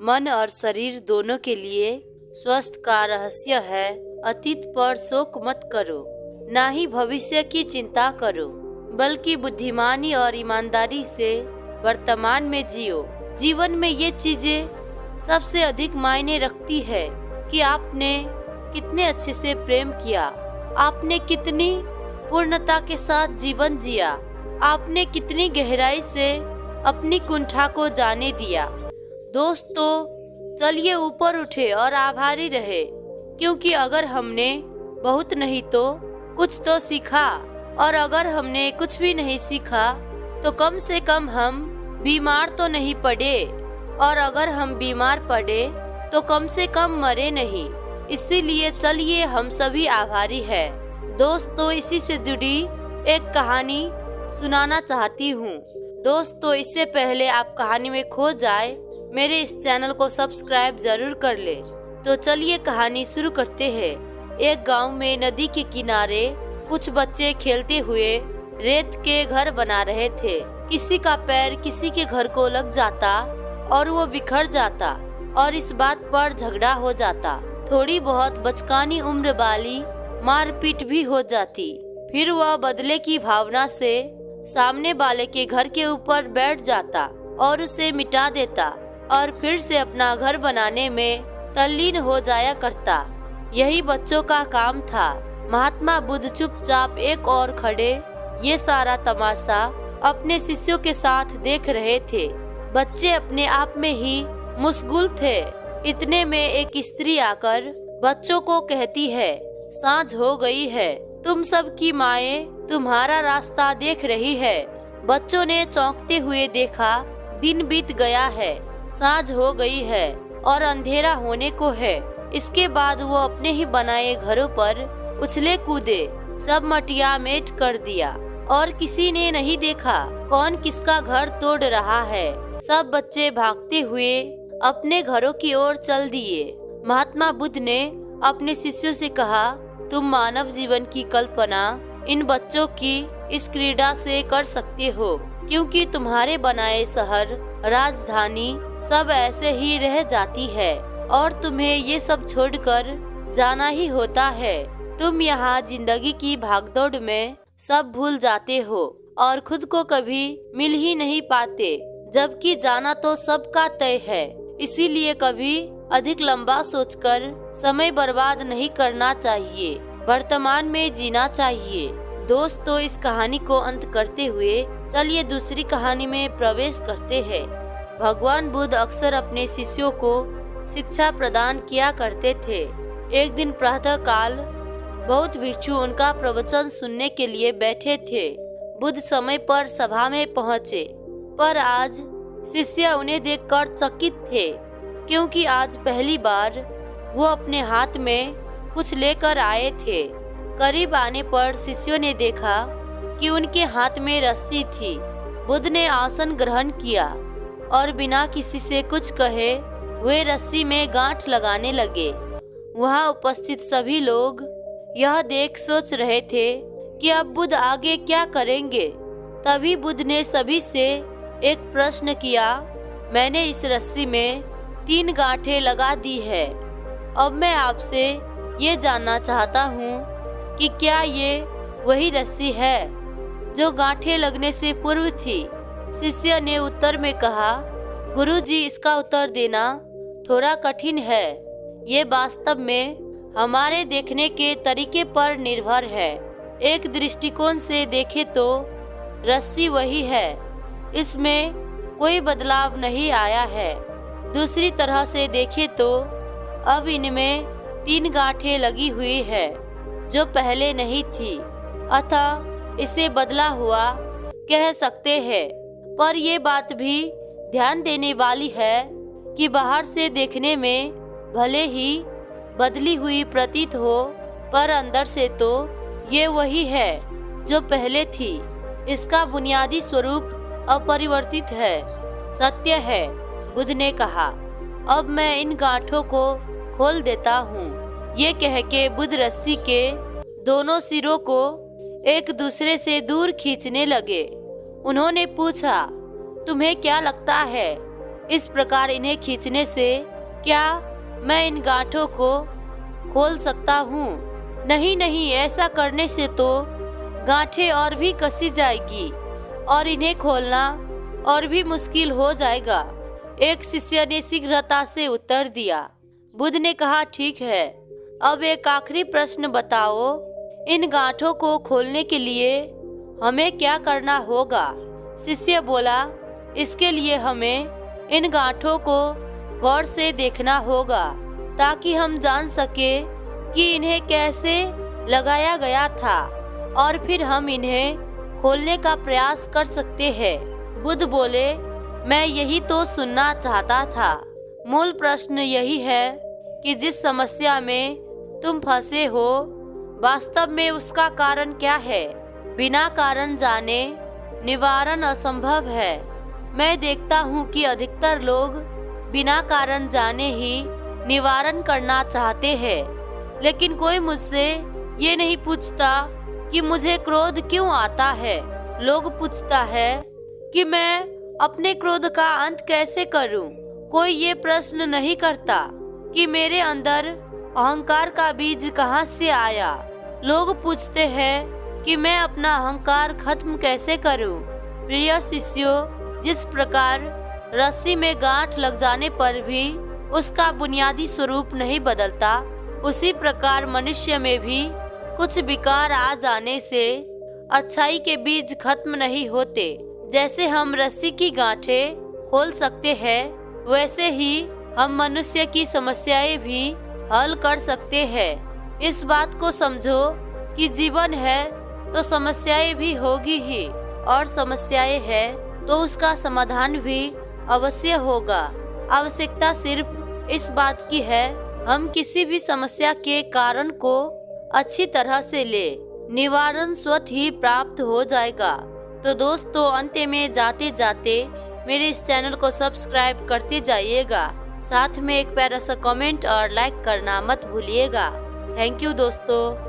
मन और शरीर दोनों के लिए स्वस्थ का रहस्य है। अतीत पर शोक मत करो, ना ही भविष्य की चिंता करो, बल्कि बुद्धिमानी और ईमानदारी से वर्तमान में जियो। जीवन में ये चीज़ें सबसे अधिक मायने रखती है कि आपने कितने अच्छे से प्रेम किया, आपने कितनी पूर्णता के साथ जीवन जिया, आपने कितनी गहराई से अपनी कुंठा को जाने दिया। दोस्तों, चलिए ऊपर उठे और आभारी रहे, क्योंकि अगर हमने बहुत नहीं तो कुछ तो सीखा, और अगर हमने कुछ भी नहीं सीखा तो कम से कम हम बीमार तो नहीं पड़े, और अगर हम बीमार पड़े तो कम से कम मरे नहीं। इसीलिए चलिए हम सभी आभारी है। दोस्तों, इसी से जुड़ी एक कहानी सुनाना चाहती हूँ। दोस्तों, इससे पहले आप कहानी में खो जाए मेरे इस चैनल को सब्सक्राइब ज़रूर कर ले। तो चलिए कहानी शुरू करते हैं। एक गाँव में नदी के किनारे कुछ बच्चे खेलते हुए रेत के घर बना रहे थे। किसी का पैर किसी के घर को लग जाता और वो बिखर जाता और इस बात पर झगड़ा हो जाता। थोड़ी बहुत बचकानी उम्र वाली मारपीट भी हो जाती। फिर वह बदले की भावना से सामने वाले के घर के ऊपर बैठ जाता और उसे मिटा देता। और फिर से अपना घर बनाने में तल्लीन हो जाया करता। यही बच्चों का काम था। महात्मा बुद्ध चुपचाप एक और खड़े, ये सारा तमाशा अपने शिष्यों के साथ देख रहे थे। बच्चे अपने आप में ही मुशगुल थे। इतने में एक स्त्री आकर बच्चों को कहती है, साँझ हो गई है। तुम सब की माए तुम्हारा रास्ता देख रही है। बच्चों ने चौंकते हुए देखा, दिन बीत गया है। साँझ हो गई है और अंधेरा होने को है। इसके बाद वो अपने ही बनाए घरों पर उछले कूदे, सब मटिया मेट कर दिया। और किसी ने नहीं देखा कौन किसका घर तोड़ रहा है। सब बच्चे भागते हुए अपने घरों की ओर चल दिए। महात्मा बुद्ध ने अपने शिष्यों से कहा, तुम मानव जीवन की कल्पना इन बच्चों की इस क्रीड़ा से कर सकते हो, क्योंकि तुम्हारे बनाए शहर राजधानी सब ऐसे ही रह जाती है और तुम्हें ये सब छोड़कर जाना ही होता है। तुम यहाँ ज़िंदगी की भागदौड़ में सब भूल जाते हो और खुद को कभी मिल ही नहीं पाते, जबकि जाना तो सबका तय है। इसीलिए कभी अधिक लंबा सोचकर समय बर्बाद नहीं करना चाहिए, वर्तमान में जीना चाहिए। दोस्तों इस कहानी को अंत करते हुए चलिए दूसरी कहानी में प्रवेश करते हैं। भगवान बुद्ध अक्सर अपने शिष्यों को शिक्षा प्रदान किया करते थे। एक दिन प्रातः काल बहुत भिक्षु उनका प्रवचन सुनने के लिए बैठे थे। बुद्ध समय पर सभा में पहुँचे, पर आज शिष्य उन्हें देखकर चकित थे, क्योंकि आज पहली बार वो अपने हाथ में कुछ लेकर आए थे। करीब आने पर शिष्यों ने देखा कि उनके हाथ में रस्सी थी। बुद्ध ने आसन ग्रहण किया और बिना किसी से कुछ कहे, वे रस्सी में गांठ लगाने लगे। वहाँ उपस्थित सभी लोग यह देख सोच रहे थे कि अब बुद्ध आगे क्या करेंगे। तभी बुद्ध ने सभी से एक प्रश्न किया, मैंने इस रस्सी में तीन गांठें लगा दी है। अब मैं आपसे ये जानना चाहता हूँ कि क्या ये वही रस्सी है जो गांठें लगने से पूर्व थी? शिष्य ने उत्तर में कहा, गुरुजी, इसका उत्तर देना थोड़ा कठिन है। ये वास्तव में हमारे देखने के तरीके पर निर्भर है। एक दृष्टिकोण से देखे तो रस्सी वही है। इसमें कोई बदलाव नहीं आया है। दूसरी तरह से देखे तो अब इनमें तीन गांठें लगी हुई है। जो पहले नहीं थी। अतः इसे बदला हुआ कह सकते हैं। पर ये बात भी ध्यान देने वाली है कि बाहर से देखने में भले ही बदली हुई प्रतीत हो, पर अंदर से तो ये वही है जो पहले थी। इसका बुनियादी स्वरूप अपरिवर्तित है। सत्य है, बुद्ध ने कहा। अब मैं इन गांठों को खोल देता हूँ। ये कह के बुद्ध रस्सी के दोनों सिरों को एक दूसरे से दूर खींचने लगे। उन्होंने पूछा, तुम्हें क्या लगता है इस प्रकार इन्हें खींचने से क्या मैं इन गांठों को खोल सकता हूँ? नहीं नहीं, ऐसा करने से तो गांठें और भी कसी जाएगी और इन्हें खोलना और भी मुश्किल हो जाएगा। एक शिष्य ने शीघ्रता से उत्तर दिया। बुद्ध ने कहा, ठीक है अब एक आखिरी प्रश्न बताओ, इन गांठों को खोलने के लिए हमें क्या करना होगा? शिष्य बोला, इसके लिए हमें इन गांठों को गौर से देखना होगा, ताकि हम जान सके कि इन्हें कैसे लगाया गया था, और फिर हम इन्हें खोलने का प्रयास कर सकते हैं। बुद्ध बोले, मैं यही तो सुनना चाहता था। मूल प्रश्न यही है कि जिस समस्या में तुम फंसे हो, वास्तव में उसका कारण क्या है? बिना कारण जाने निवारण असंभव है। मैं देखता हूँ कि अधिकतर लोग बिना कारण जाने ही निवारण करना चाहते हैं, लेकिन कोई मुझसे ये नहीं पूछता कि मुझे क्रोध क्यों आता है। लोग पूछता है कि मैं अपने क्रोध का अंत कैसे करूँ? कोई ये प्रश्न नहीं करता कि मेरे अंदर अहंकार का बीज कहाँ से आया लोग पूछते हैं कि मैं अपना अहंकार खत्म कैसे करूँ? प्रिय शिष्यों, जिस प्रकार रस्सी में गांठ लग जाने पर भी उसका बुनियादी स्वरूप नहीं बदलता, उसी प्रकार मनुष्य में भी कुछ विकार आ जाने से अच्छाई के बीज खत्म नहीं होते जैसे हम रस्सी की गांठें खोल सकते हैं, वैसे ही हम मनुष्य की समस्याएँ भी हल कर सकते हैं। इस बात को समझो कि जीवन है तो समस्याएँ भी होगी ही, और समस्याएँ है तो उसका समाधान भी अवश्य होगा। आवश्यकता सिर्फ़ इस बात की है, हम किसी भी समस्या के कारण को अच्छी तरह से ले। निवारण स्वतः ही प्राप्त हो जाएगा। तो दोस्तों, अंत में जाते जाते मेरे इस चैनल को सब्सक्राइब करते जाइएगा। साथ में एक प्यारा सा कमेंट और लाइक करना मत भूलिएगा। थैंक यू दोस्तों।